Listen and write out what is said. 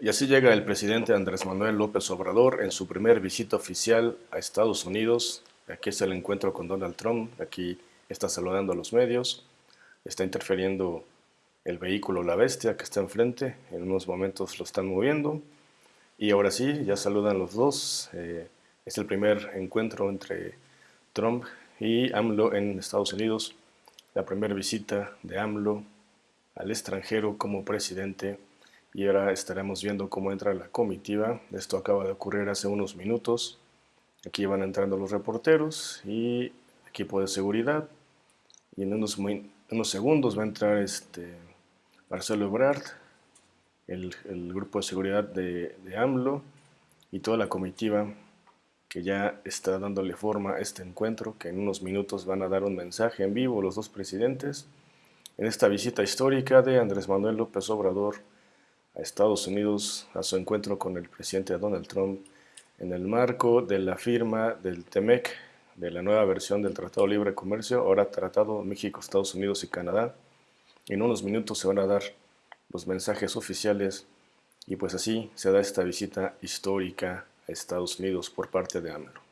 Y así llega el presidente Andrés Manuel López Obrador en su primer visita oficial a Estados Unidos. Aquí es el encuentro con Donald Trump, aquí está saludando a los medios, está interfiriendo el vehículo La Bestia que está enfrente, en unos momentos lo están moviendo. Y ahora sí, ya saludan los dos. Eh, es el primer encuentro entre Trump y AMLO en Estados Unidos, la primera visita de AMLO al extranjero como presidente y ahora estaremos viendo cómo entra la comitiva. Esto acaba de ocurrir hace unos minutos. Aquí van entrando los reporteros y equipo de seguridad. Y en unos, unos segundos va a entrar este Marcelo Ebrard, el, grupo de seguridad de, de AMLO y toda la comitiva que ya está dándole forma a este encuentro, que en unos minutos van a dar un mensaje en vivo los dos presidentes en esta visita histórica de Andrés Manuel López Obrador a Estados Unidos a su encuentro con el presidente Donald Trump en el marco de la firma del TEMEC, de la nueva versión del Tratado de Libre Comercio, ahora Tratado México, Estados Unidos y Canadá. En unos minutos se van a dar los mensajes oficiales y pues así se da esta visita histórica a Estados Unidos por parte de AMLO.